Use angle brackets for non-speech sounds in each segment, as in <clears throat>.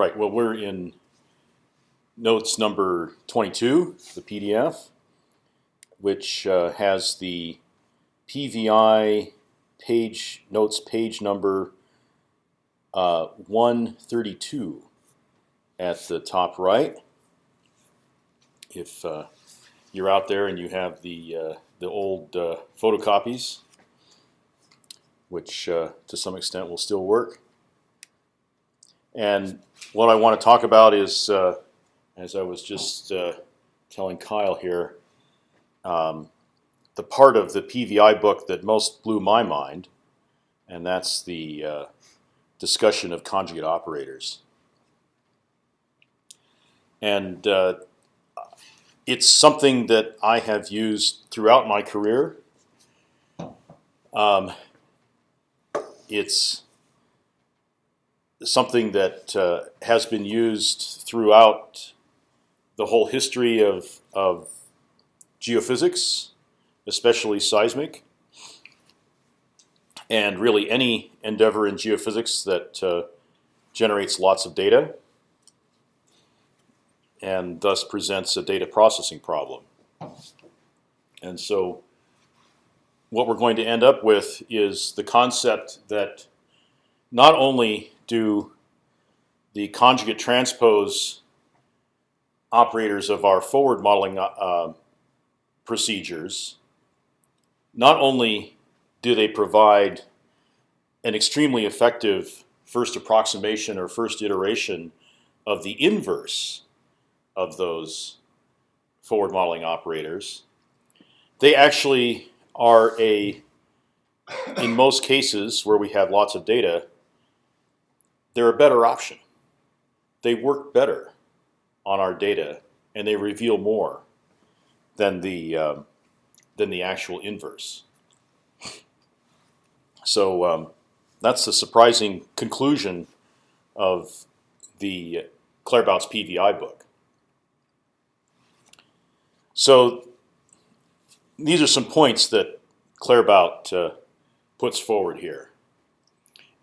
Right. Well, we're in notes number 22, the PDF, which uh, has the PVI page notes page number uh, 132 at the top right. If uh, you're out there and you have the uh, the old uh, photocopies, which uh, to some extent will still work. And what I want to talk about is, uh, as I was just uh, telling Kyle here, um, the part of the PVI book that most blew my mind, and that's the uh, discussion of conjugate operators. And uh, it's something that I have used throughout my career. Um, it's something that uh, has been used throughout the whole history of, of geophysics, especially seismic, and really any endeavor in geophysics that uh, generates lots of data and thus presents a data processing problem. And so what we're going to end up with is the concept that not only do the conjugate transpose operators of our forward modeling uh, procedures, not only do they provide an extremely effective first approximation or first iteration of the inverse of those forward modeling operators, they actually are a, in most cases where we have lots of data, they're a better option. They work better on our data, and they reveal more than the um, than the actual inverse. So um, that's the surprising conclusion of the Claerbout's PVI book. So these are some points that Claerbout uh, puts forward here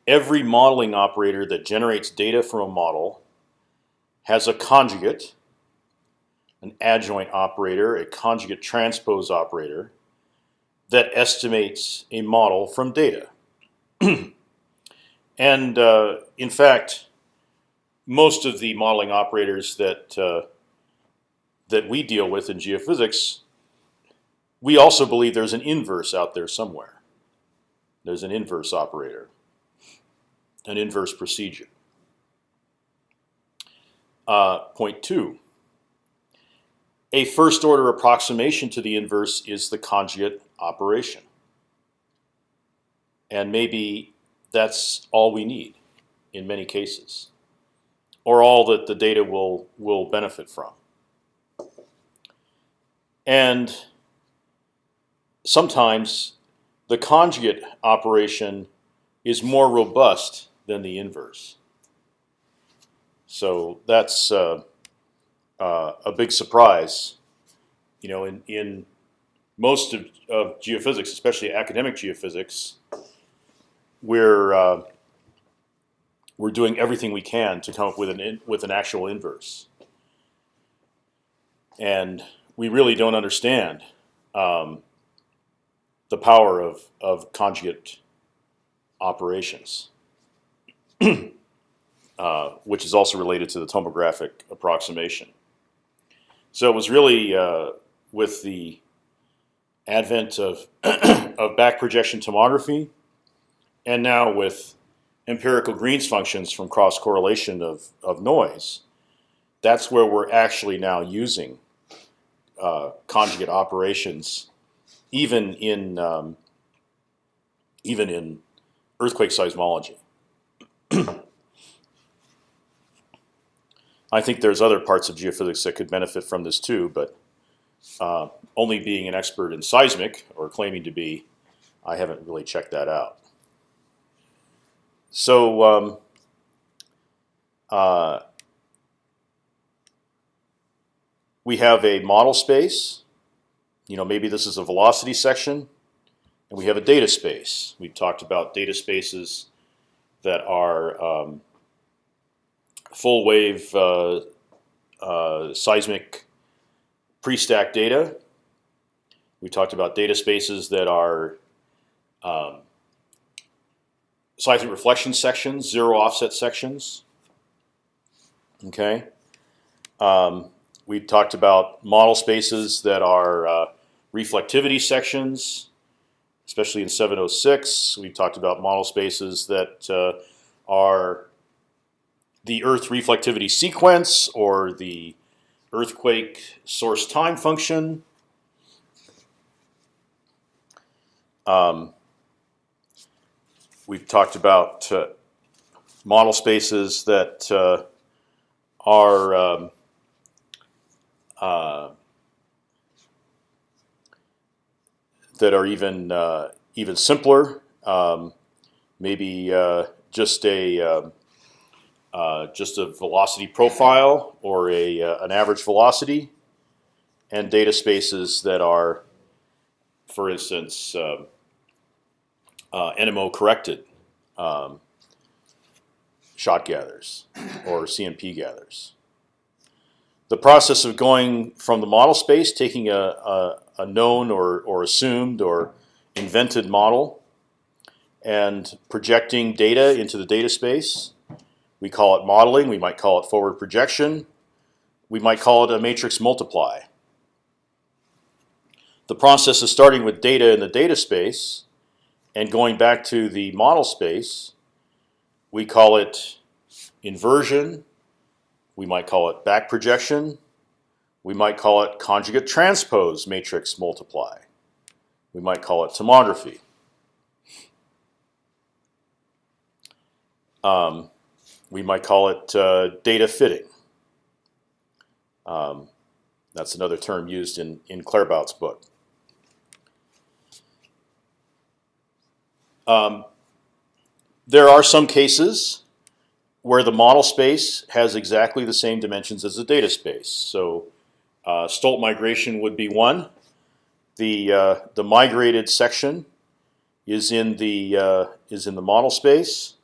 every modeling operator that generates data from a model has a conjugate, an adjoint operator, a conjugate transpose operator that estimates a model from data. <clears throat> and uh, in fact, most of the modeling operators that uh, that we deal with in geophysics, we also believe there's an inverse out there somewhere. There's an inverse operator an inverse procedure. Uh, point two. A first order approximation to the inverse is the conjugate operation. And maybe that's all we need in many cases, or all that the data will will benefit from. And sometimes the conjugate operation is more robust than the inverse. So that's uh, uh, a big surprise. You know, in in most of, of geophysics, especially academic geophysics, we're uh, we're doing everything we can to come up with an in, with an actual inverse, and we really don't understand um, the power of of conjugate operations. <clears throat> uh, which is also related to the tomographic approximation. So it was really uh, with the advent of <clears throat> of back projection tomography, and now with empirical Green's functions from cross correlation of of noise, that's where we're actually now using uh, conjugate operations, even in um, even in earthquake seismology. <clears throat> I think there's other parts of geophysics that could benefit from this too, but uh, only being an expert in seismic or claiming to be, I haven't really checked that out. So um, uh, we have a model space. You know, maybe this is a velocity section, and we have a data space. We've talked about data spaces that are um, full wave uh, uh, seismic pre-stack data. We talked about data spaces that are um, seismic reflection sections, zero offset sections. Okay. Um, we talked about model spaces that are uh, reflectivity sections, especially in 706. We talked about model spaces that uh, are the Earth reflectivity sequence or the earthquake source time function. Um, we've talked about uh, model spaces that uh, are um, uh, that are even uh, even simpler. Um, maybe uh, just a um, uh, just a velocity profile or a uh, an average velocity, and data spaces that are, for instance, um, uh, NMO corrected um, shot gathers or CMP gathers. The process of going from the model space, taking a, a, a known or, or assumed or invented model, and projecting data into the data space. We call it modeling. We might call it forward projection. We might call it a matrix multiply. The process of starting with data in the data space and going back to the model space, we call it inversion. We might call it back projection. We might call it conjugate transpose matrix multiply. We might call it tomography. Um, we might call it uh, data fitting. Um, that's another term used in, in Claerbout's book. Um, there are some cases where the model space has exactly the same dimensions as the data space. So uh, Stolt migration would be one. The uh, the migrated section is in the uh, is in the model space,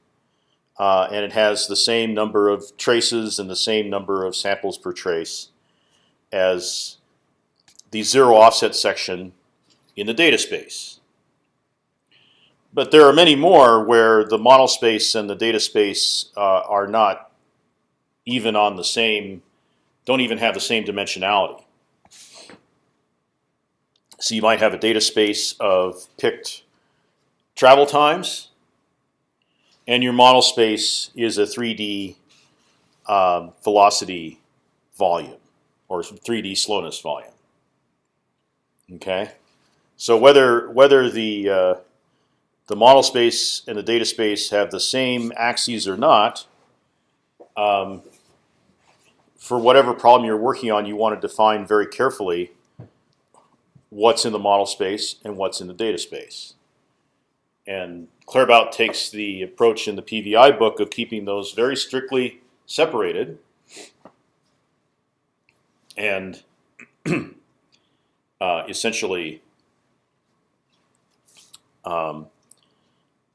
uh, and it has the same number of traces and the same number of samples per trace as the zero offset section in the data space. But there are many more where the model space and the data space uh, are not even on the same, don't even have the same dimensionality. So you might have a data space of picked travel times, and your model space is a 3D um, velocity volume or 3D slowness volume. Okay, so whether whether the uh, the model space and the data space have the same axes or not, um, for whatever problem you're working on, you want to define very carefully what's in the model space and what's in the data space. And Claerbout takes the approach in the PVI book of keeping those very strictly separated. And <clears throat> uh, essentially um,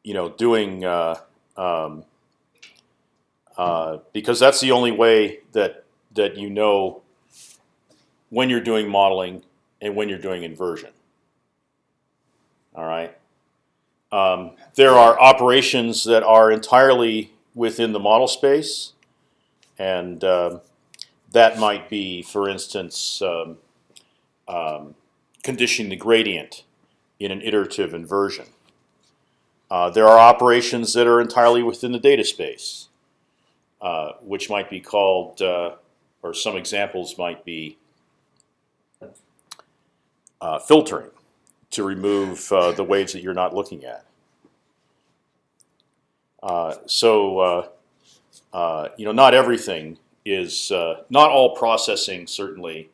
you know, doing uh, um, uh, because that's the only way that that you know when you're doing modeling and when you're doing inversion. All right. Um, there are operations that are entirely within the model space, and uh, that might be, for instance, um, um, conditioning the gradient in an iterative inversion. Uh, there are operations that are entirely within the data space, uh, which might be called, uh, or some examples might be uh, filtering to remove uh, the waves that you're not looking at. Uh, so you know, not everything is, not all processing certainly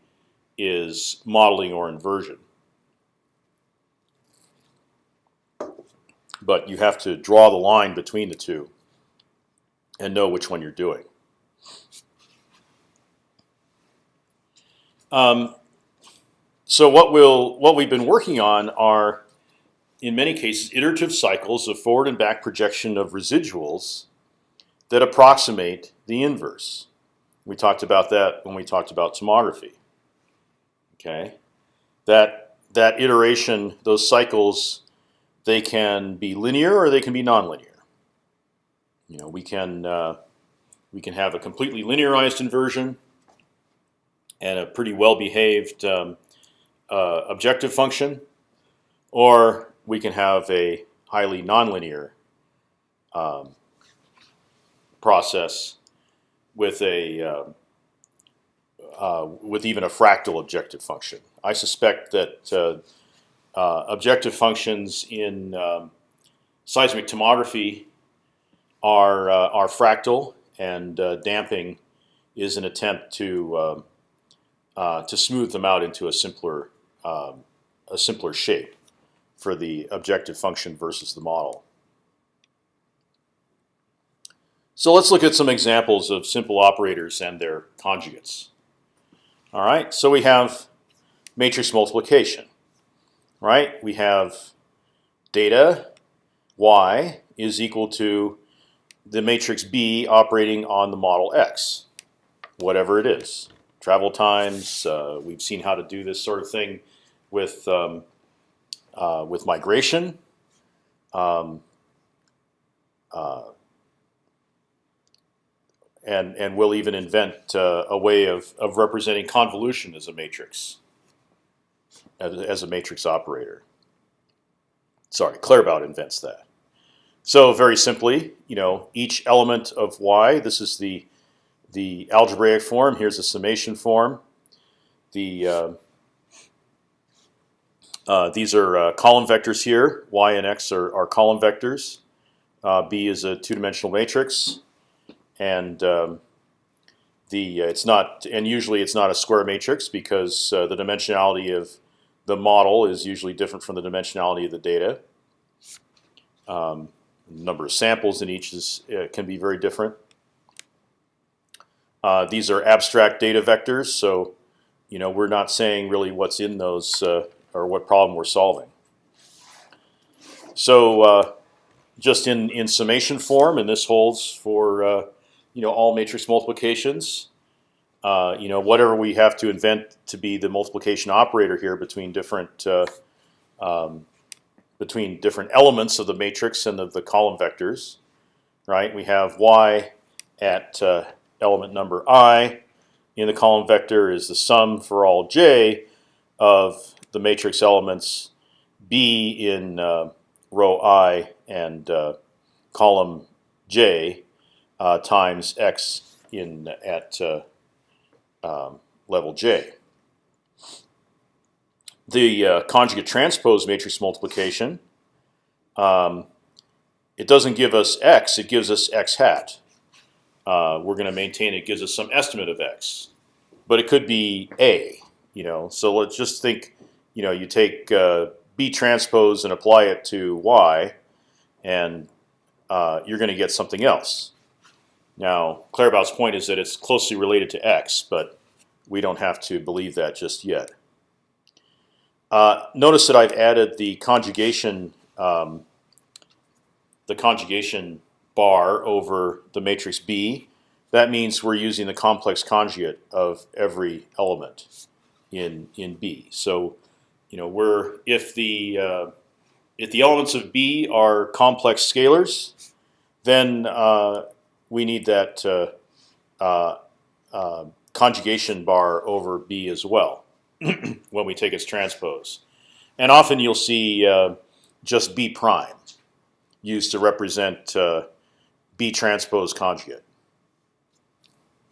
is modeling or inversion. but you have to draw the line between the two and know which one you're doing. Um, so what we'll what we've been working on are, in many cases, iterative cycles of forward and back projection of residuals that approximate the inverse. We talked about that when we talked about tomography. Okay, that that iteration, those cycles, they can be linear or they can be nonlinear. You know, we can uh, we can have a completely linearized inversion and a pretty well behaved um, uh, objective function, or we can have a highly nonlinear um, process with a uh, uh, with even a fractal objective function. I suspect that uh, uh, objective functions in um, seismic tomography are uh, are fractal, and damping is an attempt to um, to smooth them out into a simpler um, a simpler shape for the objective function versus the model. So let's look at some examples of simple operators and their conjugates. All right, so we have matrix multiplication. Right, we have data y is equal to the matrix B operating on the model X, whatever it is. Travel times. Uh, we've seen how to do this sort of thing with um, uh, with migration. Um, uh, and and we'll even invent uh, a way of of representing convolution as a matrix, as, as a matrix operator. Sorry, Claerbout invents that. So very simply, you know, each element of y. This is the the algebraic form. Here's a summation form. The uh, uh, these are uh, column vectors here. Y and x are, are column vectors. Uh, B is a two-dimensional matrix and um, the uh, it's not and usually it's not a square matrix because uh, the dimensionality of the model is usually different from the dimensionality of the data. Um, number of samples in each is can be very different. Uh, these are abstract data vectors, so you know we're not saying really what's in those uh, or what problem we're solving. So uh, just in in summation form, and this holds for you know all matrix multiplications. Uh, you know whatever we have to invent to be the multiplication operator here between different uh, um, between different elements of the matrix and of the column vectors, right? We have y at uh, element number i in the column vector is the sum for all j of the matrix elements b in uh, row i and uh, column j uh, times x in at uh, um, level j. The uh, conjugate transpose matrix multiplication. Um, it doesn't give us x; it gives us x hat. Uh, we're going to maintain it gives us some estimate of x, but it could be a. You know, so let's just think. You know, you take uh, b transpose and apply it to y, and uh, you're going to get something else. Now, Claerbout's point is that it's closely related to x, but we don't have to believe that just yet. Uh, notice that I've added the conjugation, um, the conjugation bar over the matrix B. That means we're using the complex conjugate of every element in in B. So, you know, we're if the uh, if the elements of B are complex scalars, then uh, we need that uh, uh, uh, conjugation bar over B as well <clears throat> when we take its transpose. And often you'll see uh, just B prime used to represent uh, B transpose conjugate.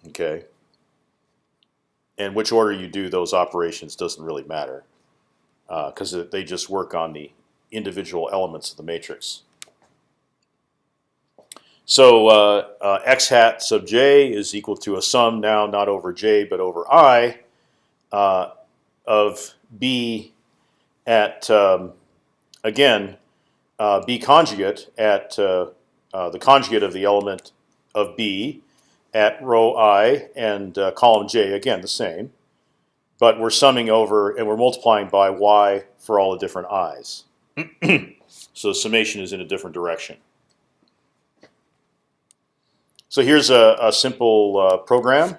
Okay. And which order you do those operations doesn't really matter because uh, they just work on the individual elements of the matrix. So uh, uh, x hat sub j is equal to a sum now not over j but over i uh, of b at um, again uh, b conjugate at uh, uh, the conjugate of the element of b at row i and column j again the same, but we're summing over and we're multiplying by y for all the different i's. <clears throat> so summation is in a different direction. So here's a, a simple uh, program,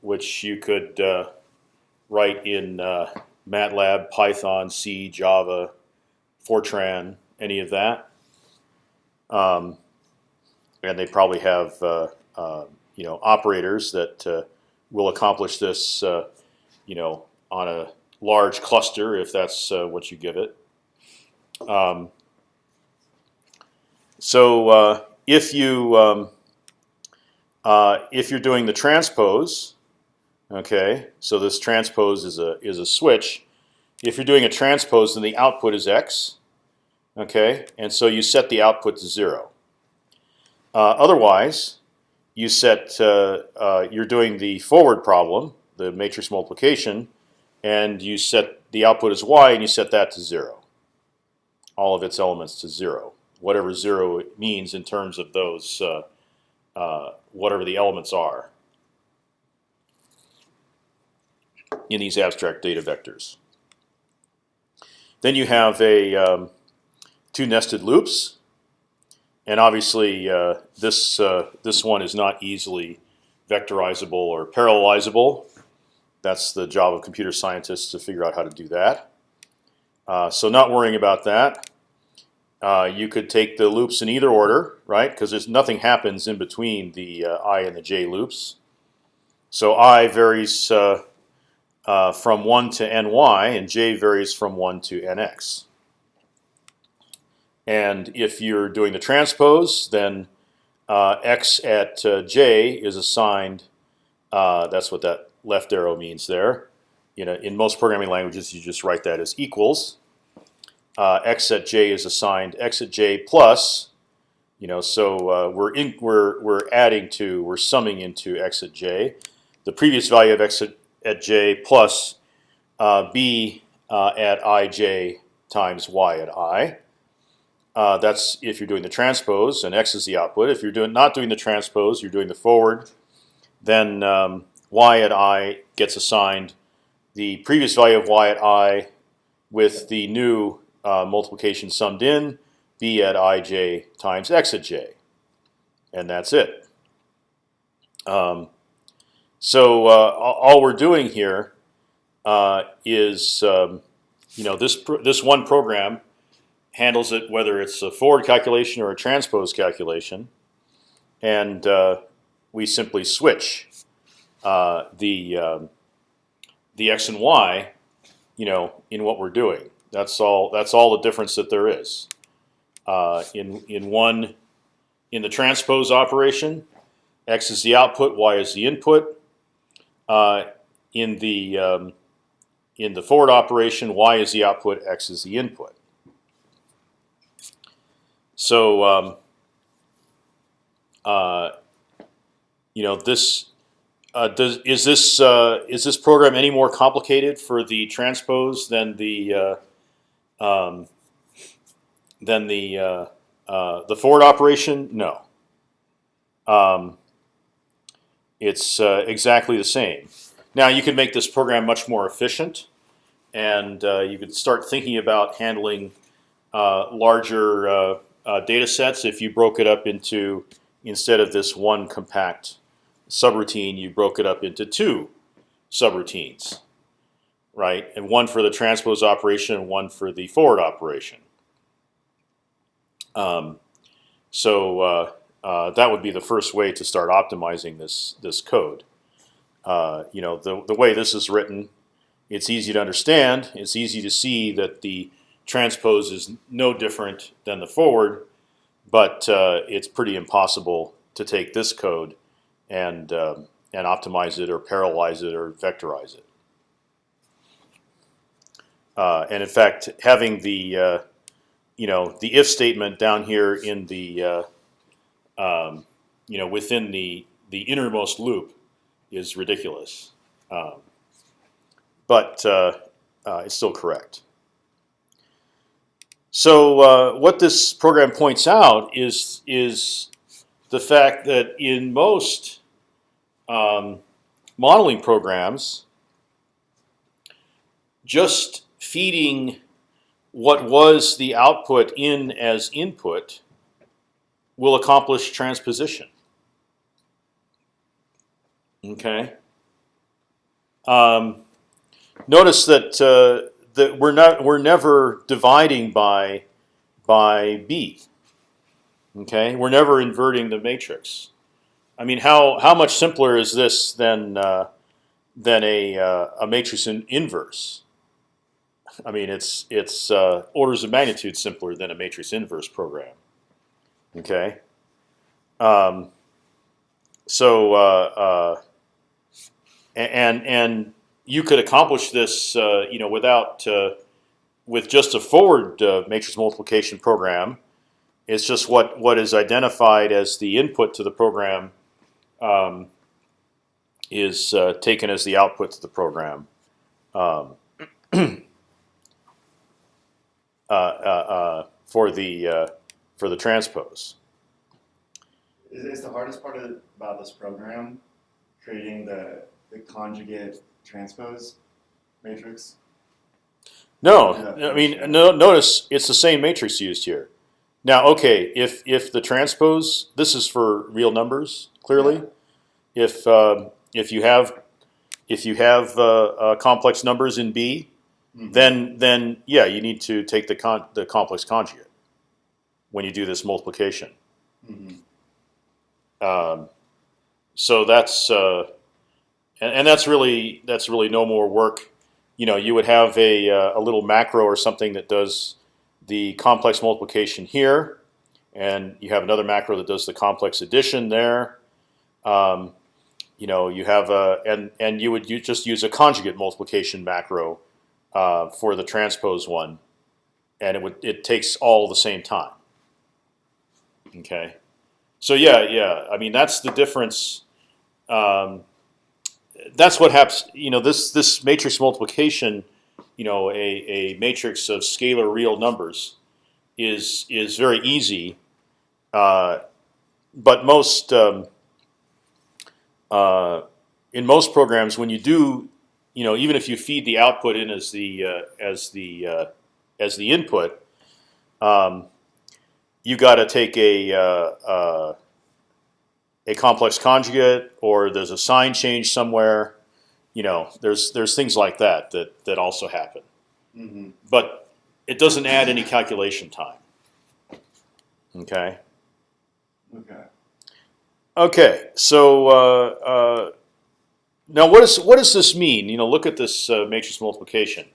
which you could uh, write in uh, MATLAB, Python, C, Java, Fortran, any of that. Um, and they probably have uh, uh, you know operators that uh, will accomplish this, uh, you know, on a large cluster if that's uh, what you give it. Um, so uh, if you um, if you're doing the transpose, okay, so this transpose is a is a switch. If you're doing a transpose, then the output is x, okay, and so you set the output to zero. Uh, otherwise, you set uh, uh, you're doing the forward problem, the matrix multiplication, and you set the output as y, and you set that to zero. All of its elements to zero, whatever zero means in terms of those, uh, uh, whatever the elements are in these abstract data vectors. Then you have a um, two nested loops and obviously uh, this uh, this one is not easily vectorizable or parallelizable. That's the job of computer scientists to figure out how to do that. Uh, so not worrying about that. Uh, you could take the loops in either order, right? Because there's nothing happens in between the uh, i and the j loops. So i varies uh, from one to ny, and j varies from one to nx. And if you're doing the transpose, then uh, x at uh, j is assigned. Uh, that's what that left arrow means there. You know, in most programming languages, you just write that as equals. Uh, x at j is assigned x at j plus. You know, so uh, we're in, we're we're adding to we're summing into x at j. The previous value of x at, at j plus uh, b at ij times y at i. Uh, that's if you're doing the transpose, and x is the output. If you're doing not doing the transpose, you're doing the forward. Then um, y at i gets assigned the previous value of y at i with the new uh, multiplication summed in, b at ij times x at j, and that's it. Um, so uh, all we're doing here uh, is, um, you know, this this one program handles it whether it's a forward calculation or a transpose calculation, and uh, we simply switch uh, the um, the x and y, you know, in what we're doing. That's all. That's all the difference that there is. Uh, in in one, in the transpose operation, x is the output, y is the input. Uh, in the um, in the forward operation, y is the output, x is the input. So, um, uh, you know, this uh, does is this uh, is this program any more complicated for the transpose than the uh, um, than the uh, uh, the forward operation? No. Um, it's exactly the same. Now you could make this program much more efficient, and you could start thinking about handling larger uh, data sets, if you broke it up into instead of this one compact subroutine, you broke it up into two subroutines, right? And one for the transpose operation and one for the forward operation. Um, so uh, uh, that would be the first way to start optimizing this this code. Uh, you know, the the way this is written, it's easy to understand. It's easy to see that the transpose is no different than the forward, but uh, it's pretty impossible to take this code and um, and optimize it or parallelize it or vectorize it. Uh, and in fact, having the uh, you know the if statement down here in the uh, um, you know within the the innermost loop is ridiculous, um, but uh, uh, it's still correct. So uh, what this program points out is is the fact that in most um, modeling programs, just feeding what was the output in as input will accomplish transposition. Okay. Um, notice that uh, that we're not we're never dividing by by b. Okay, we're never inverting the matrix. I mean, how how much simpler is this than uh, than a uh, a matrix in inverse? I mean, it's it's uh, orders of magnitude simpler than a matrix inverse program. Okay. Um, so uh, uh, and and you could accomplish this, uh, you know, without uh, with just a forward uh, matrix multiplication program. It's just what what is identified as the input to the program um, is uh, taken as the output to the program. Um, <clears throat> uh, for the for the transpose. Is, is the hardest part of, about this program creating the the conjugate transpose matrix? No, I mean, no. Notice it's the same matrix used here. Now, okay, if if the transpose, this is for real numbers, clearly. If um, if you have if you have uh, uh, complex numbers in B, Mhm. then then yeah, you need to take the con the complex conjugate when you do this multiplication. Mhm. Um, so that's uh, and, and that's really that's really no more work. You know, you would have a uh, a little macro or something that does the complex multiplication here, and you have another macro that does the complex addition there. Um, you know, you have a and and you would you just use a conjugate multiplication macro uh, for the transpose one, and it would it takes all the same time. Okay. So yeah, yeah. I mean, that's the difference. Um, that's what happens. You know, this this matrix multiplication, you know, a, a matrix of scalar real numbers, is is very easy. Uh, but most um, uh, in most programs, when you do, you know, even if you feed the output in as the uh, as the uh, as the input, um, you got to take a uh, uh, a complex conjugate, or there's a sign change somewhere. You know, there's there's things like that that that also happen, Mhm. but it doesn't add any calculation time. Okay. Okay. Okay. So uh, uh, now, what does what does this mean? You know, look at this uh, matrix multiplication.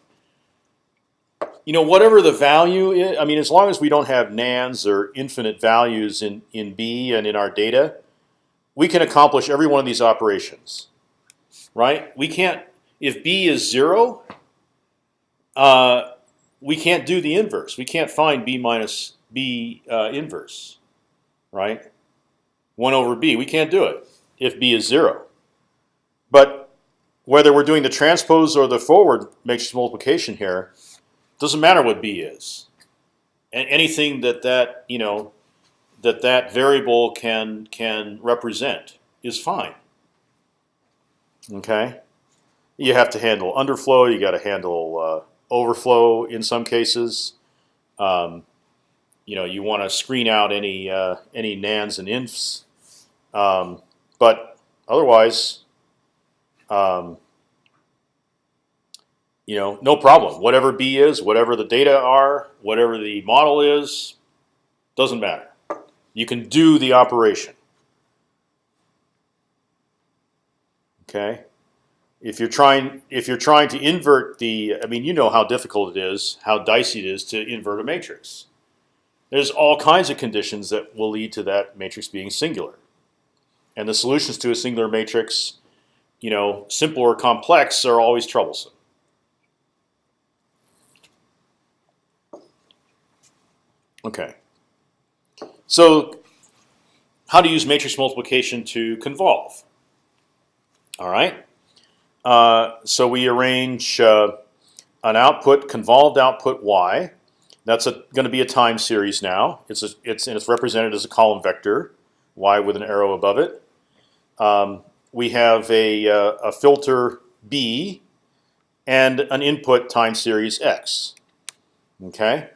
You know, whatever the value is, I mean, as long as we don't have nans or infinite values in in B and in our data, we can accomplish every one of these operations, right? We can't if B is zero. Uh, we can't do the inverse. We can't find B minus B uh, inverse, right? One over B. We can't do it if B is zero. But whether we're doing the transpose or the forward matrix multiplication here, doesn't matter what B is. And anything that that you know that that variable can can represent is fine. Okay, you have to handle underflow. You got to handle uh, overflow in some cases. Um, you know, you want to screen out any uh, any nans and infs, um, but otherwise, um, you know, no problem. Whatever B is, whatever the data are, whatever the model is, doesn't matter. You can do the operation. Okay. If you're trying, if you're trying to invert the, I mean, you know how difficult it is, how dicey it is to invert a matrix. There's all kinds of conditions that will lead to that matrix being singular, and the solutions to a singular matrix, you know, simple or complex, are always troublesome. Okay. So, how to use matrix multiplication to convolve? All right. Uh, so we arrange uh, an output, convolved output y. That's going to be a time series now. It's a, it's and it's represented as a column vector, y with an arrow above it. Um, we have a, uh, a filter b and an input time series x. Okay.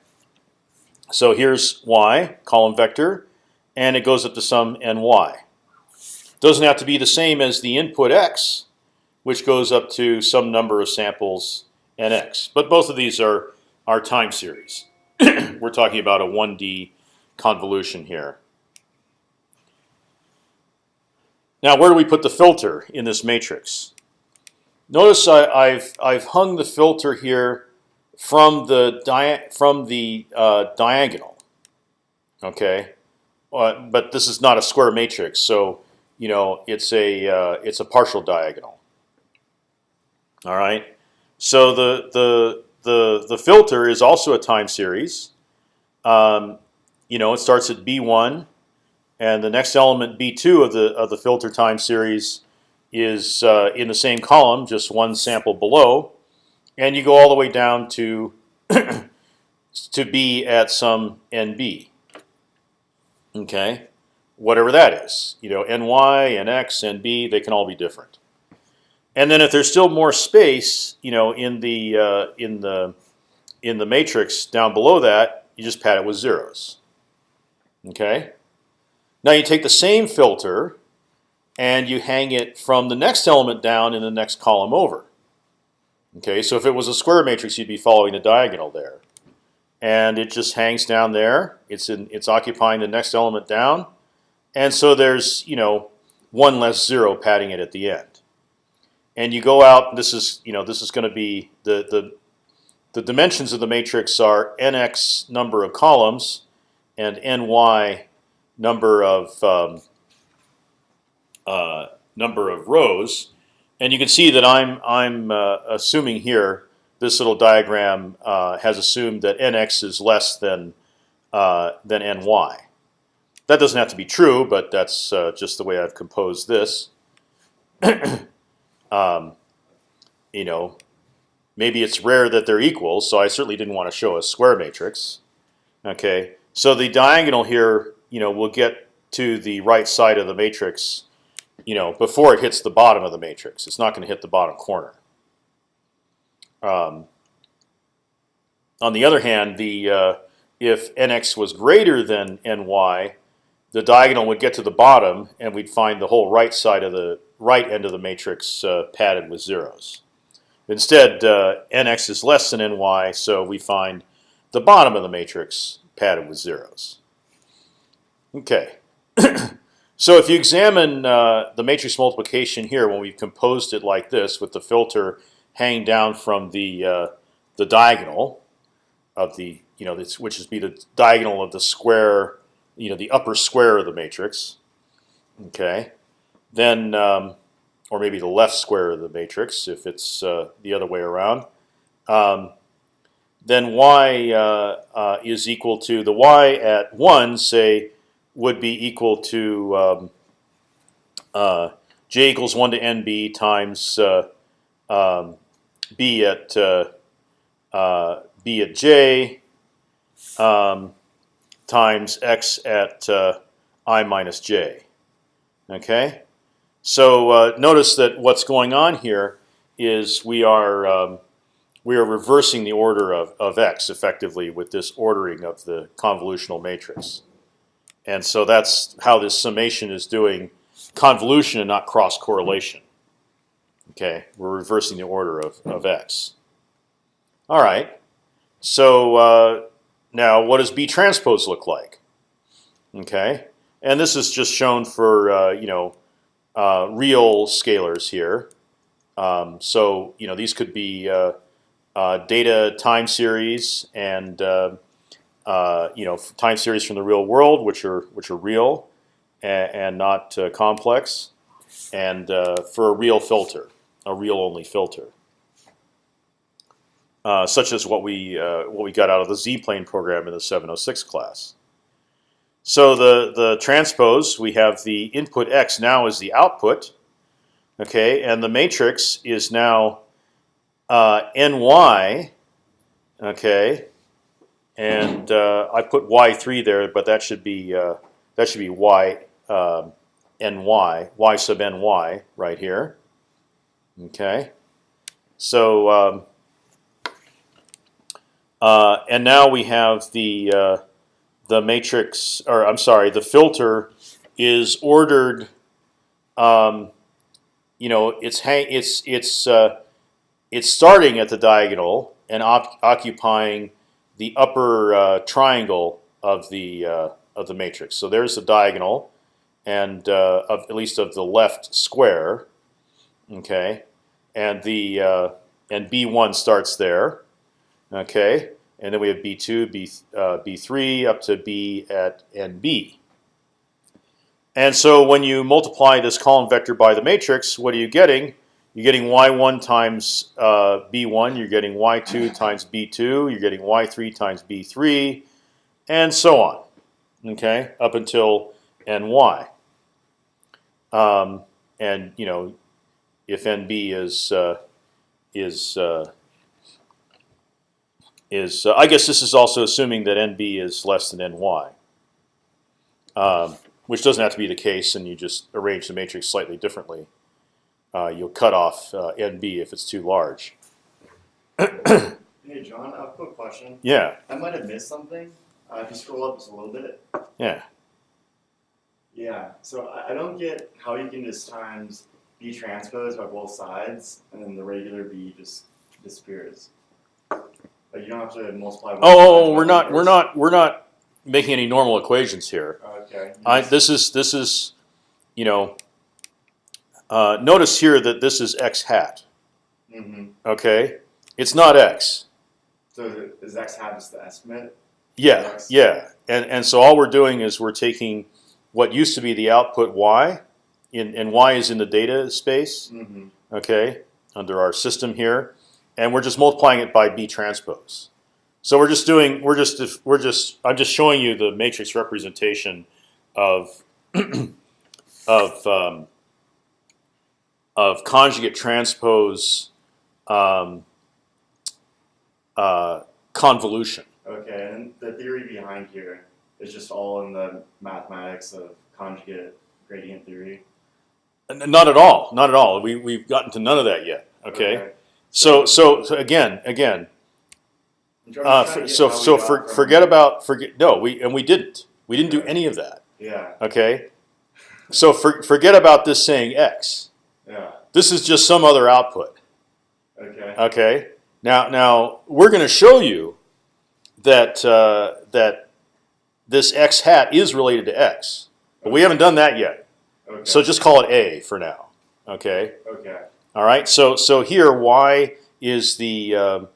So here's y column vector, and it goes up to some ny. doesn't have to be the same as the input x, which goes up to some number of samples nx. But both of these are are time series. <clears throat> We're talking about a 1D convolution here. Now, where do we put the filter in this matrix? Notice I, have I've hung the filter here from the from the uh, diagonal. Okay, uh, but this is not a square matrix, so you know it's a uh, it's a partial diagonal. All right, so the the the the filter is also a time series. Um, you know, it starts at b1, and the next element b2 of the of the filter time series is uh, in the same column, just one sample below, and you go all the way down to <clears throat> to b at some nb. Okay, whatever that is, you know, ny, nx, nb, they can all be different. And then if there's still more space, you know, in the uh, in the in the matrix down below that, you just pad it with zeros. Okay. Now you take the same filter and you hang it from the next element down in the next column over. Okay, so if it was a square matrix, you'd be following the diagonal there, and it just hangs down there. It's in it's occupying the next element down, and so there's you know one less zero padding it at the end and you go out. This is you know this is going to be the the the dimensions of the matrix are nx number of columns and ny number of um, uh, number of rows, and you can see that I'm I'm uh, assuming here this little diagram uh, has assumed that nx is less than uh, than ny. That doesn't have to be true, but that's uh, just the way I've composed this. <clears throat> Um, you know, maybe it's rare that they're equal, so I certainly didn't want to show a square matrix. Okay, so the diagonal here, you know, will get to the right side of the matrix, you know, before it hits the bottom of the matrix. It's not going to hit the bottom corner. Um, on the other hand, the uh, if nx was greater than ny, the diagonal would get to the bottom, and we'd find the whole right side of the right end of the matrix uh, padded with zeros. Instead, uh, nx is less than ny, so we find the bottom of the matrix padded with zeros. Okay. <clears throat> so if you examine uh, the matrix multiplication here, when we've composed it like this, with the filter hanging down from the uh, the diagonal of the you know this, which is be the diagonal of the square, you know the upper square of the matrix. Okay then um, or maybe the left square of the matrix if it's uh, the other way around. Um, then y uh, uh, is equal to the y at one say would be equal to um, uh, j equals one to nb times uh, um, b at uh, b at j um, times x at i minus j. Okay. So uh, notice that what's going on here is we are um, we are reversing the order of, of x effectively with this ordering of the convolutional matrix, and so that's how this summation is doing convolution and not cross correlation. Okay, we're reversing the order of, of x. All right, so uh, now what does B transpose look like? Okay, and this is just shown for uh, you know uh, real scalars here. Um, so you know these could be uh, uh, data time series and uh, uh, you know time series from the real world, which are which are real and, and not uh, complex, and for a real filter, a real only filter. such as what we what we got out of the Z-plane program in the 706 class. So the the transpose we have the input x now is the output, okay, and the matrix is now uh, ny, okay, and uh, I put y three there, but that should be uh, that should be y uh, ny y sub ny right here, okay. So um, uh, and now we have the uh, the matrix, or I'm sorry, the filter is ordered um, you know, it's hang, it's it's uh, it's starting at the diagonal and occupying the upper uh, triangle of the uh, of the matrix. So there's the diagonal, and uh, of at least of the left square. Okay, and the uh, and B one starts there. Okay, and then we have B two, B uh, B three up to B at and B. And so when you multiply this column vector by the matrix, what are you getting? You're getting y1 times uh, b1. You're getting y2 times b2. You're getting y3 times b3, and so on. Okay, up until ny. Um, and you know, if nb is uh, is uh, is uh, I guess this is also assuming that nb is less than ny. Um, which doesn't have to be the case, and you just arrange the matrix slightly differently. Uh, you'll cut off uh, NB if it's too large. Hey, John, I have a quick question. Yeah, I might have missed something. Uh, if you scroll up just a little bit. yeah. Yeah. So I, I don't get how you can just times B transpose by both sides, and then the regular B just disappears. Like you don't have to multiply. Oh, oh, oh, we're not, we're not, we're not making any normal equations here. Okay. I, this is, this is, you know. Uh, notice here that this is x hat. Mm-hmm. Okay, it's not x. So is X hat just the estimate? Yeah, yeah. And and so all we're doing is we're taking what used to be the output y, in and y is in the data space. Mm-hmm. okay, under our system here, and we're just multiplying it by B transpose. So we're just doing, we're just, we're just, I'm just showing you the matrix representation of <clears throat> of um, of conjugate transpose um, uh, convolution. Okay, and the theory behind here is just all in the mathematics of conjugate gradient theory. Not at all, not at all. We we've gotten to none of that yet. Okay, so so, so again, again, Uh, I'm trying to for, so so for, forget about forget no we and we didn't we didn't do any of that Yeah, okay so for, forget about this saying x yeah, this is just some other output. Okay, okay? Now now we're going to show you that uh, that this x hat is related to x but we haven't done that yet. Okay, so just call it a for now okay? Okay, all right? So so here y is the um,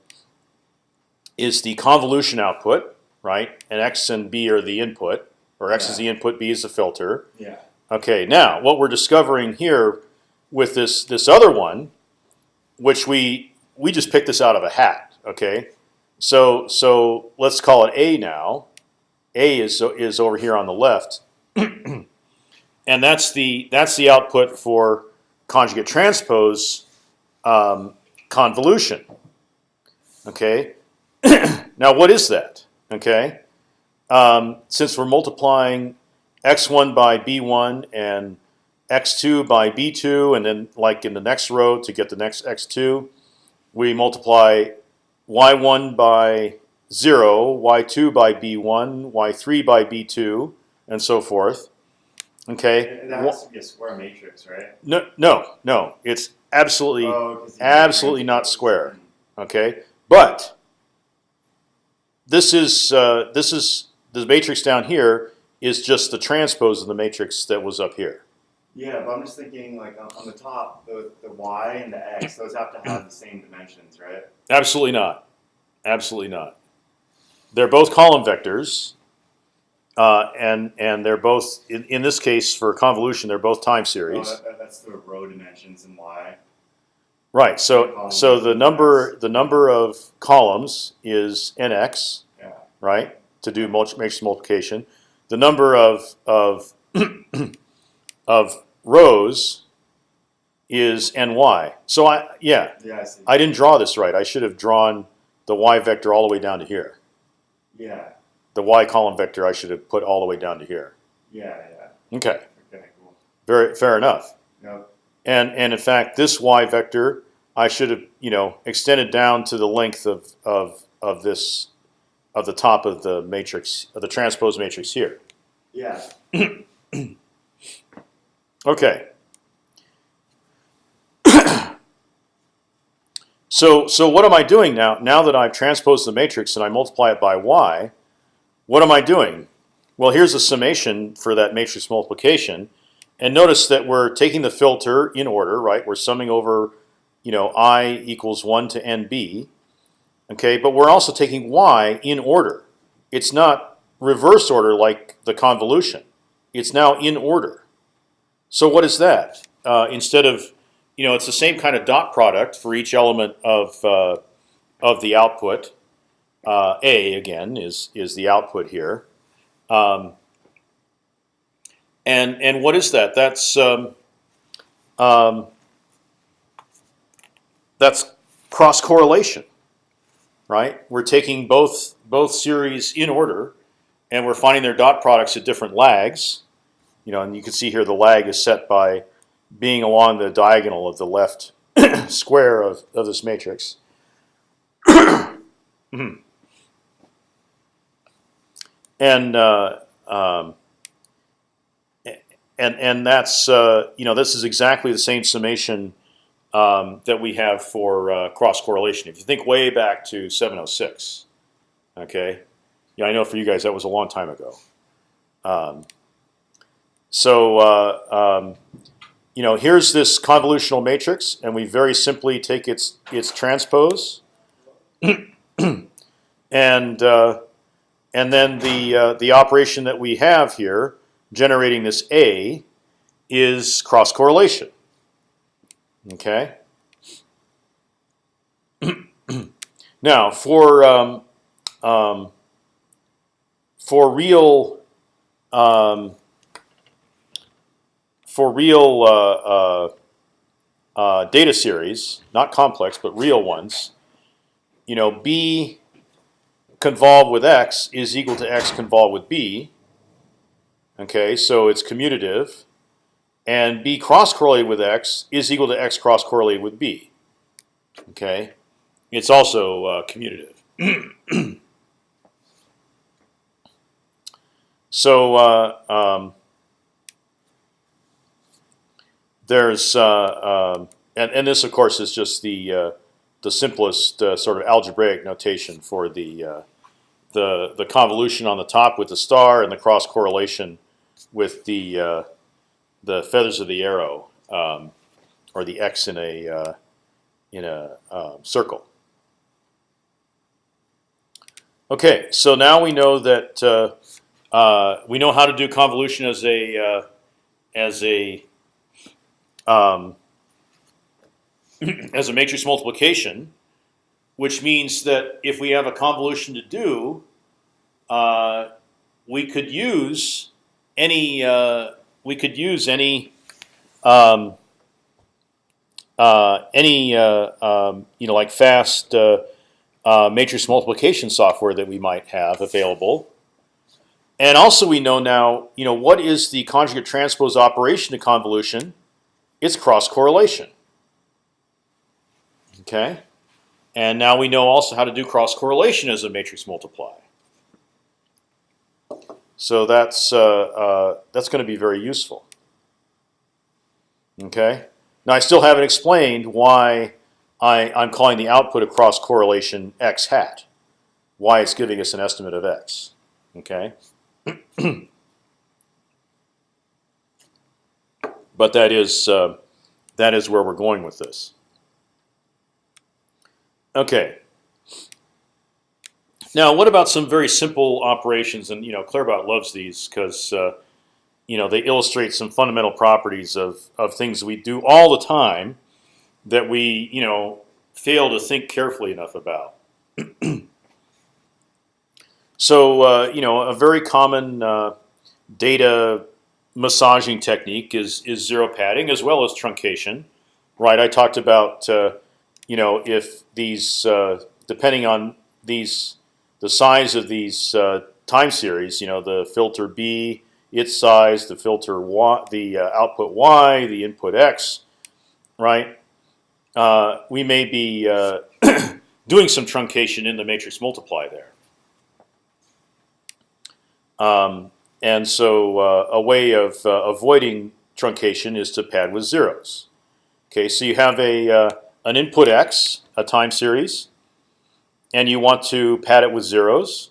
is the convolution output right? And x and b are the input or x is the input b is the filter. Yeah, okay now what we're discovering here with this this other one which we we just picked this out of a hat okay so so let's call it a now a is is over here on the left <clears throat> and that's the that's the output for conjugate transpose um, convolution. Okay, <clears throat> now what is that? Okay, um, since we're multiplying x1 by b1 and x2 by b2, and then like in the next row to get the next x2, we multiply y1 by 0, y2 by b1, y3 by b2, and so forth. Okay. And that has to be a square matrix, right? No, no, no. It's absolutely Oh, absolutely not square. okay. But this is uh, this is the matrix down here is just the transpose of the matrix that was up here. Yeah, but I'm just thinking like on, the top, the, the y and the x, those have to have the same dimensions, right? Absolutely not. Absolutely not. They're both column vectors, uh, and and they're both in, in this case for convolution they're both time Oh, series. that, that- that's the row dimensions and y. Right. So so the number the number of columns is nx. Yeah. right? To do multi matrix multiplication, the number of of <clears throat> of rows is ny. So I yeah, Yeah, I see. I didn't draw this right. I should have drawn the y vector all the way down to here. yeah, The y column vector I should have put all the way down to here. yeah, yeah. Okay, Okay, cool. very fair enough. Yep. And and in fact, this y vector I should have you know extended down to the length of of of this of the top of the matrix of the transpose matrix here. Yeah. <clears throat> Okay. <clears throat> so, so what am I doing now? Now that I've transposed the matrix and I multiply it by y, what am I doing? Well, here's a summation for that matrix multiplication. And notice that we're taking the filter in order, right? We're summing over, you know, i equals 1 to nb, okay? But we're also taking y in order. It's not reverse order like the convolution. It's now in order. So what is that? Uh, instead of, you know, it's the same kind of dot product for each element of uh, of the output. Uh, A again is is the output here, um, and and what is that? That's um, um, that's cross correlation, right? We're taking both both series in order, and we're finding their dot products at different lags. You know, and you can see here the lag is set by being along the diagonal of the left <coughs> square of, of this matrix. <coughs> And uh, um, and and that's uh, you know this is exactly the same summation um, that we have for uh, cross correlation. If you think way back to 706, okay, yeah, I know for you guys that was a long time ago. Um, so uh, um, you know, here's this convolutional matrix, and we very simply take its its transpose, <clears throat> and uh, and then the uh, the operation that we have here, generating this A, is cross correlation. Okay. <clears throat> now for um, um, for real um, for real uh, uh, uh, data series, not complex but real ones, you know, B convolved with X is equal to X convolved with B. Okay, so it's commutative, and B cross correlated with X is equal to X cross correlated with B. Okay, it's also uh, commutative. <clears throat> so uh, um, there's uh, um, and and this of course is just the uh, the simplest uh, sort of algebraic notation for the uh, the the convolution on the top with the star and the cross correlation with the uh, the feathers of the arrow um, or the x in a uh, in a um, circle. Okay, so now we know that uh, we know how to do convolution as a as a um, <clears throat> as a matrix multiplication, which means that if we have a convolution to do, uh, we could use any uh, we could use any um, uh, any uh, um, you know like fast uh, uh, matrix multiplication software that we might have available. And also we know now, you know, what is the conjugate transpose operation to convolution? It's cross correlation. Okay, and now we know also how to do cross correlation as a matrix multiply. So that's uh, uh, that's going to be very useful. Okay. Now I still haven't explained why I, I'm calling the output of cross correlation x hat. Why it's giving us an estimate of x. Okay. <clears throat> but that is uh, that is where we're going with this. Okay. Now, what about some very simple operations? And you know, Claerbout loves these because uh, you know they illustrate some fundamental properties of of things we do all the time that we you know fail to think carefully enough about. <clears throat> so uh, you know, a very common uh, data massaging technique is is zero padding as well as truncation, right? I talked about uh, you know if these uh, depending on these the size of these uh, time series, you know the filter B, its size, the filter Y, the uh, output Y, the input X, right? Uh, we may be uh, <clears throat> doing some truncation in the matrix multiply there. Um, and so uh, a way of uh, avoiding truncation is to pad with zeros. Okay, so you have a uh, an input x a time series, and you want to pad it with zeros,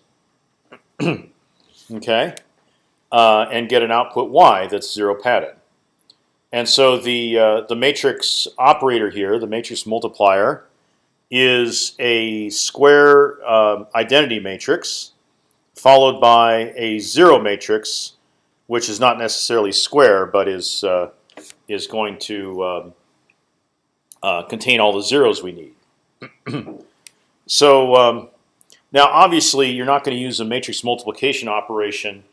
<clears throat> okay, uh, and get an output y that's zero padded. And so the uh, the matrix operator here, the matrix multiplier, is a square um identity matrix followed by a zero matrix, which is not necessarily square, but is uh, is going to um, uh, contain all the zeros we need. <clears throat> so um, now, obviously, you're not going to use a matrix multiplication operation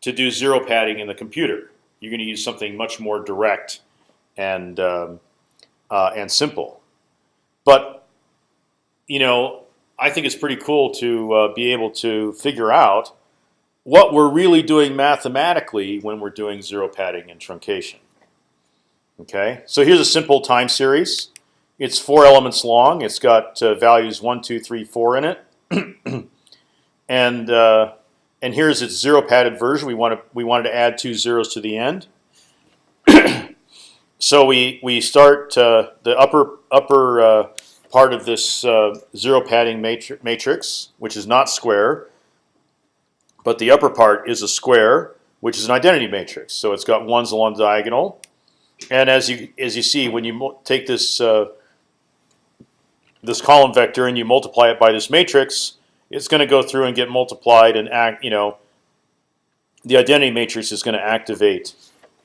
to do zero padding in the computer. You're going to use something much more direct and um, uh, and simple. But you know, I think it's pretty cool to uh, be able to figure out what we're really doing mathematically when we're doing zero padding and truncation. Okay, so here's a simple time series. It's four elements long. It's got uh, values one, two, three, four in it, <clears throat> and uh, and here's its zero padded version. We want to we wanted to add two zeros to the end. <clears throat> so we we start uh, the upper upper uh, part of this uh, zero padding matri matrix, which is not square, but the upper part is a square, which is an identity matrix. So it's got ones along the diagonal, and as you as you see, when you take this uh, this column vector and you multiply it by this matrix, it's going to go through and get multiplied and act. You know, the identity matrix is going to activate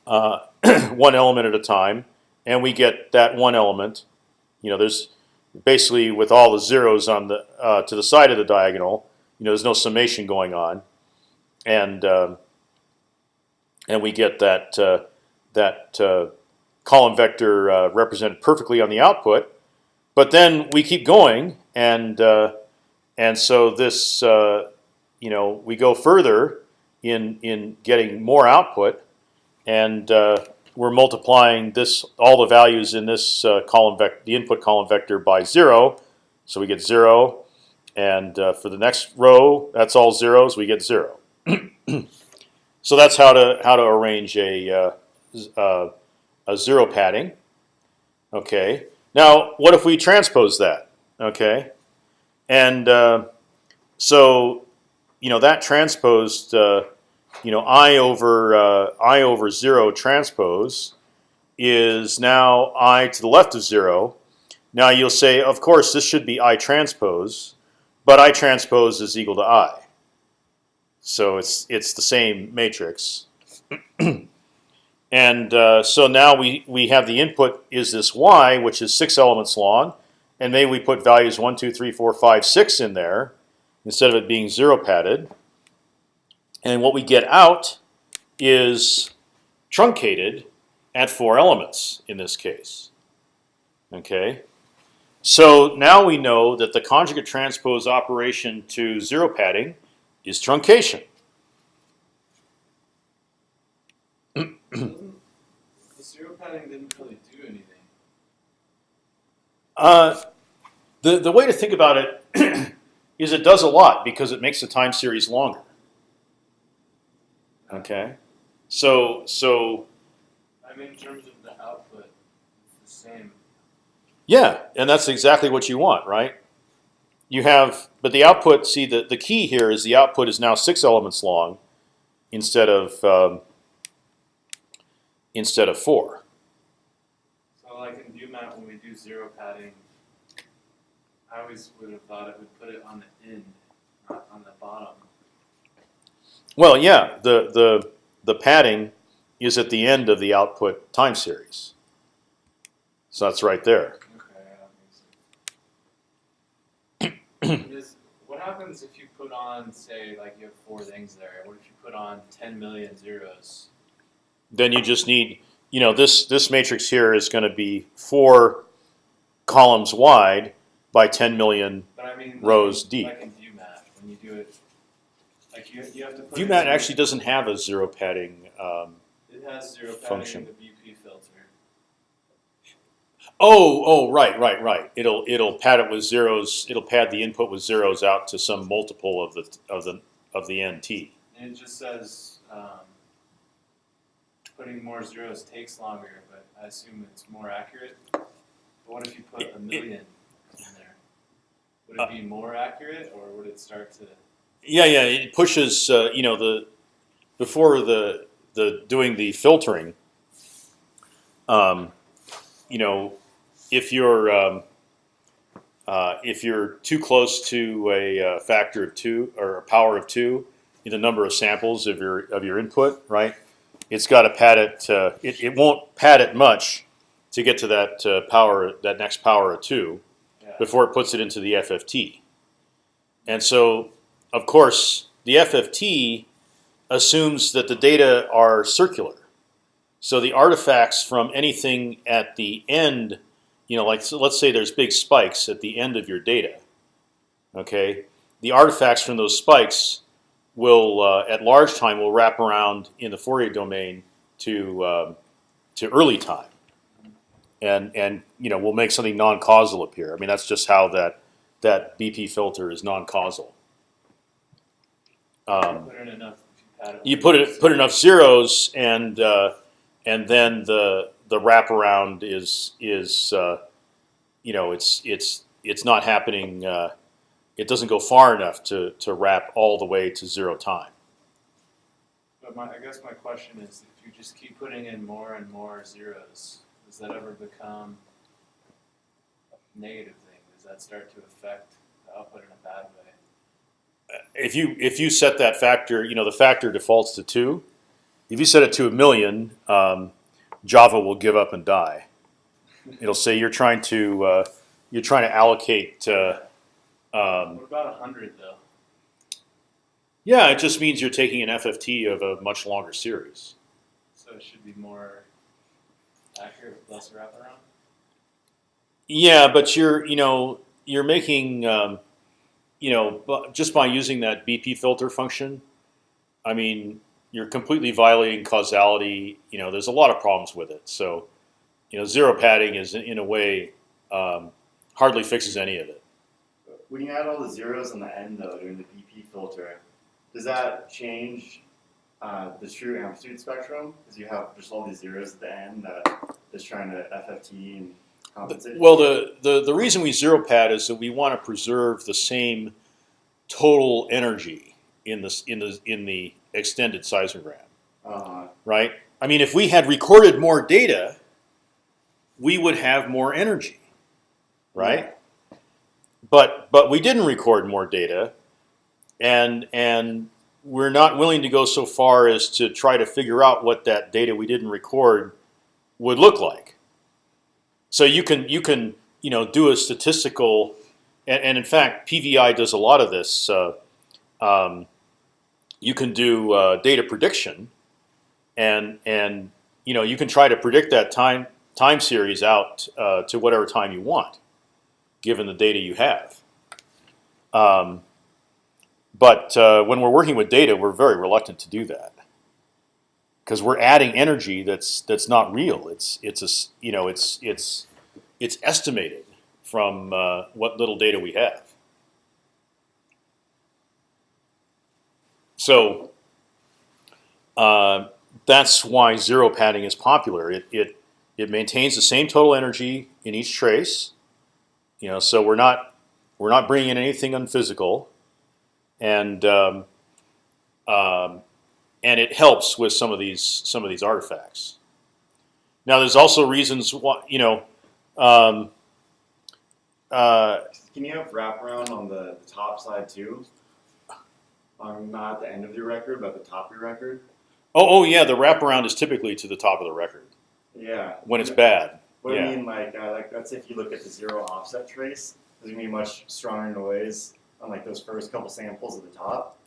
uh, <clears throat> one element at a time, and we get that one element. You know, there's basically with all the zeros on the uh, to the side of the diagonal. You know, there's no summation going on, and um, and we get that uh, that uh, column vector uh, represented perfectly on the output. But then we keep going, and uh, and so this uh, you know we go further in in getting more output, and we're multiplying this all the values in this uh, column vector, the input column vector by zero, so we get zero. And uh, for the next row, that's all zeros. We get zero. <clears throat> so that's how to how to arrange a uh, a zero padding. Okay. Now, what if we transpose that? Okay. And uh, so, you know, that transposed uh, you know i over uh, i over zero transpose is now i to the left of zero. Now you'll say, of course, this should be i transpose, but i transpose is equal to i. So it's it's the same matrix. <clears throat> and uh, so now we we have the input is this y, which is six elements long, and maybe we put values one, two, three, four, five, six in there instead of it being zero padded. And what we get out is truncated at four elements in this case. Okay, so now we know that the conjugate transpose operation to zero padding is truncation. the zero padding didn't really do anything. Uh, the the way to think about it <clears throat> is it does a lot because it makes the time series longer. Okay, so so I mean, in terms of the output, it's the same. yeah, and that's exactly what you want, right? You have, but the output. See, the the key here is the output is now six elements long, instead of um, instead of four. So, like in ViewMat, when we do zero padding, I always would have thought it would put it on the end, not on the bottom. Well, yeah, the the the padding is at the end of the output time series. So that's right there. Okay, that makes sense. <clears throat> What happens if you put on, say, like you have four things there? What if you put on 10 million zeros? Then you just need, you know, this this matrix here is going to be four columns wide by 10 million. But I mean, Rows in, deep. Like in when you do it, like you, you have to put. ViewMat actually doesn't have a zero padding. Um, It has zero padding function. in the BP filter. oh, oh, right, right, right. It'll it'll pad it with zeros. It'll pad the input with zeros out to some multiple of the of the of the nt. And it just says um, putting more zeros takes longer, but I assume it's more accurate. But what if you put It- a it- million in there? Would it be more accurate, or would it start to? Yeah, yeah. It pushes. Uh, you know, the before the the doing the filtering. Um, you know, if you're um, uh, if you're too close to a uh, factor of two or a power of two in the number of samples of your of your input, right? It's got to pad it, uh, it. It won't pad it much to get to that uh, power, that next power of two, Yeah. before it puts it into the FFT. And so, of course, the FFT assumes that the data are circular. So the artifacts from anything at the end, you know, like so let's say there's big spikes at the end of your data. Okay, the artifacts from those spikes will, uh, at large time, will wrap around in the Fourier domain to um, to early time, and and you know we'll make something non-causal appear. I mean that's just how that that BP filter is non-causal. Um, Put in enough. You, pad it you with put enough it put enough zeros and uh, and then the the wraparound is is uh, you know it's it's it's not happening. Uh, it doesn't go far enough to to wrap all the way to zero time. But my, I guess my question is, if you just keep putting in more and more zeros, does that ever become a negative thing? Does that start to affect the output in a bad way? If you if you set that factor, you know the factor defaults to two. If you set it to a million, um, Java will give up and die. It'll say you're trying to uh, you're trying to allocate. Uh, um, What about a hundred though? Yeah, it just means you're taking an FFT of a much longer series. So it should be more accurate with less wraparound. Yeah, but you're you know you're making um, you know just by using that BP filter function. I mean, you're completely violating causality. You know, there's a lot of problems with it. So, you know, zero padding is in a way um, hardly fixes any of it. When you add all the zeros on the end though during the BP filter, does that change uh, the true amplitude spectrum? Because you have just all these zeros at the end that is trying to FFT and compensate. Well, the, the the reason we zero pad is that we want to preserve the same total energy in this in the in the extended seismogram. uh, right? I mean, if we had recorded more data, we would have more energy, right? But but we didn't record more data, and and we're not willing to go so far as to try to figure out what that data we didn't record would look like. So you can you can you know do a statistical, and, and in fact PVI does a lot of this. Uh, um, you can do uh, data prediction, and and you know you can try to predict that time time series out uh, to whatever time you want, given the data you have. Um, but uh, when we're working with data, we're very reluctant to do that because we're adding energy that's that's not real. It's it's a you know it's it's it's estimated from uh, what little data we have. So uh, that's why zero padding is popular. It, it it maintains the same total energy in each trace. You know, so we're not we're not bringing in anything unphysical, and um, um, and it helps with some of these some of these artifacts. Now, there's also reasons why you know. Um, uh, can you have wraparound on the, the top side too? Um, not at the end of your record, but the top of your record. oh, oh yeah, the wraparound is typically to the top of the record Yeah. when it's bad. What Yeah. I mean, like, uh, like let's say if you look at the zero offset trace, there's gonna be much stronger noise on like those first couple samples at the top.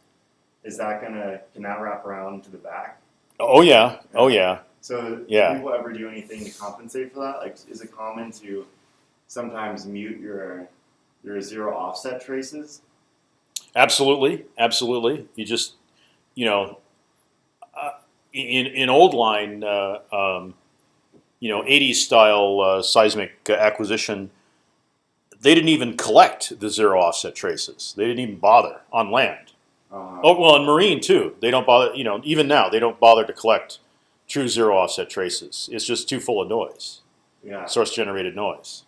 Is that gonna can that wrap around to the back? Oh yeah, oh yeah. So Yeah. do people ever do anything to compensate for that? Like, is it common to sometimes mute your your zero offset traces? Absolutely, absolutely. You just, you know, uh, in in old line, uh, um, you know, '80s style uh, seismic acquisition, they didn't even collect the zero offset traces. They didn't even bother on land. Uh, Oh well, in marine too. They don't bother. You know, even now they don't bother to collect true zero offset traces. It's just too full of noise, yeah. source generated noise.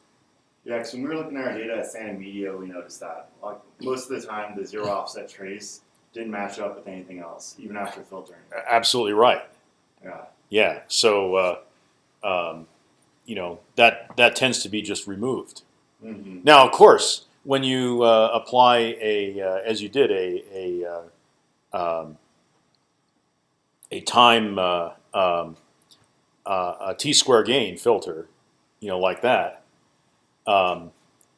Yeah, because when we were looking at our data at Santa Media, we noticed that like most of the time the zero offset trace didn't match up with anything else, even after filtering. Absolutely right. Yeah. Yeah. So, uh, um, you know, that that tends to be just removed. Mm-hmm. Now, of course, when you uh, apply a, uh, as you did, a a uh, um, a time uh, um, uh, a t square gain filter, you know, like that, um,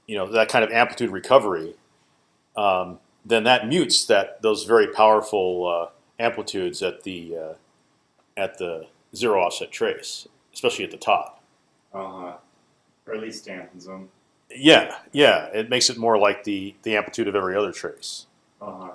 you know, that kind of amplitude recovery, um, then that mutes that those very powerful amplitudes at the at the zero offset trace, especially at the top. Uh huh. Or at least dampens them. Yeah, yeah, it makes it more like the the amplitude of every other trace. Uh huh.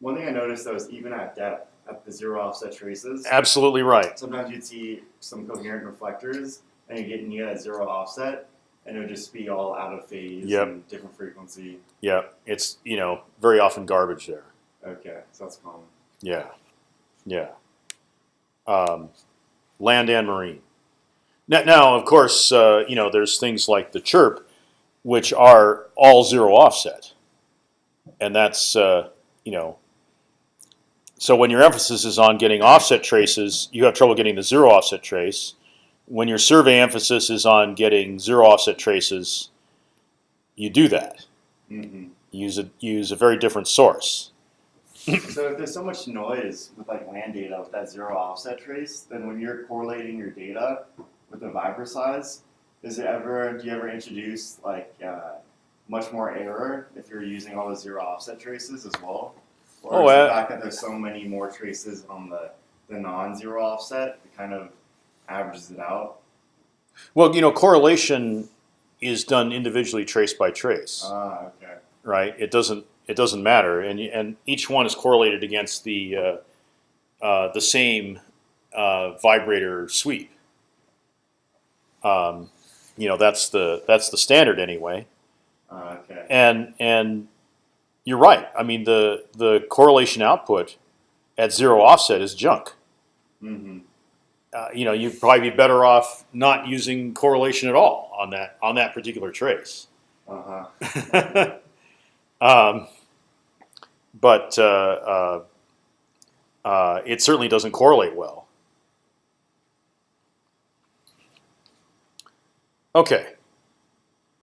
One thing I noticed though is even at depth, at the zero offset traces, Absolutely right. sometimes you'd see some coherent reflectors, and you get you get zero offset, and it would just be all out of phase Yep. and different frequency. Yeah, it's you know very often garbage there. Okay, so that's common. Yeah, yeah. Um, land and marine. Now, now of course, uh, you know there's things like the chirp, which are all zero offset, and that's uh, you know. So when your emphasis is on getting offset traces, you have trouble getting the zero offset trace. When your survey emphasis is on getting zero offset traces, you do that. Mm-hmm. Use a use a very different source. So if there's so much noise with like land data with that zero offset trace, then when you're correlating your data with the Vibroseis, is it ever do you ever introduce like uh, much more error if you're using all the zero offset traces as well? Or Oh, is the uh, fact that there's so many more traces on the, the non-zero offset, it kind of averages it out? Well, you know, correlation is done individually, trace by trace, Ah, okay. right? It doesn't it doesn't matter, and and each one is correlated against the uh, uh, the same uh, vibrator sweep. Um, you know, that's the that's the standard anyway, Ah, okay. and and you're right. I mean, the the correlation output at zero offset is junk. Mm-hmm. Uh, you know, you'd probably be better off not using correlation at all on that on that particular trace. Uh-huh. <laughs> um, but uh, uh, uh, it certainly doesn't correlate well. Okay,